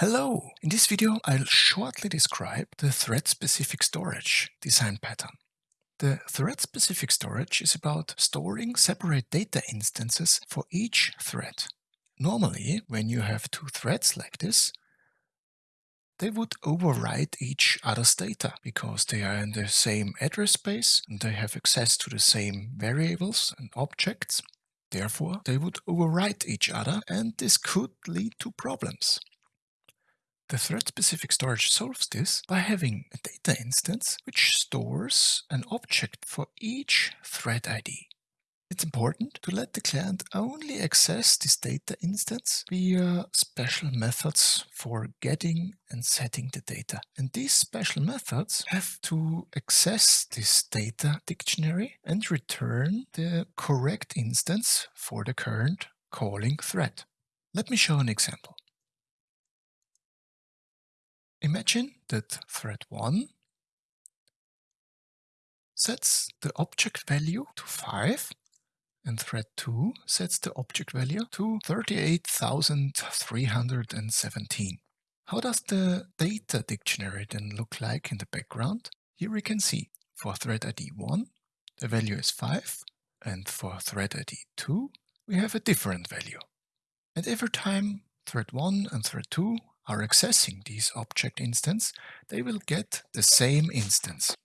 Hello! In this video I'll shortly describe the thread-specific storage design pattern. The thread-specific storage is about storing separate data instances for each thread. Normally, when you have two threads like this, they would overwrite each other's data because they are in the same address space and they have access to the same variables and objects. Therefore, they would overwrite each other and this could lead to problems. The thread-specific storage solves this by having a data instance which stores an object for each thread ID. It's important to let the client only access this data instance via special methods for getting and setting the data. And these special methods have to access this data dictionary and return the correct instance for the current calling thread. Let me show an example. Imagine that thread 1 sets the object value to 5 and thread 2 sets the object value to 38,317. How does the data dictionary then look like in the background? Here we can see for thread ID 1 the value is 5 and for thread ID 2 we have a different value. And every time thread 1 and thread 2 are accessing this object instance, they will get the same instance.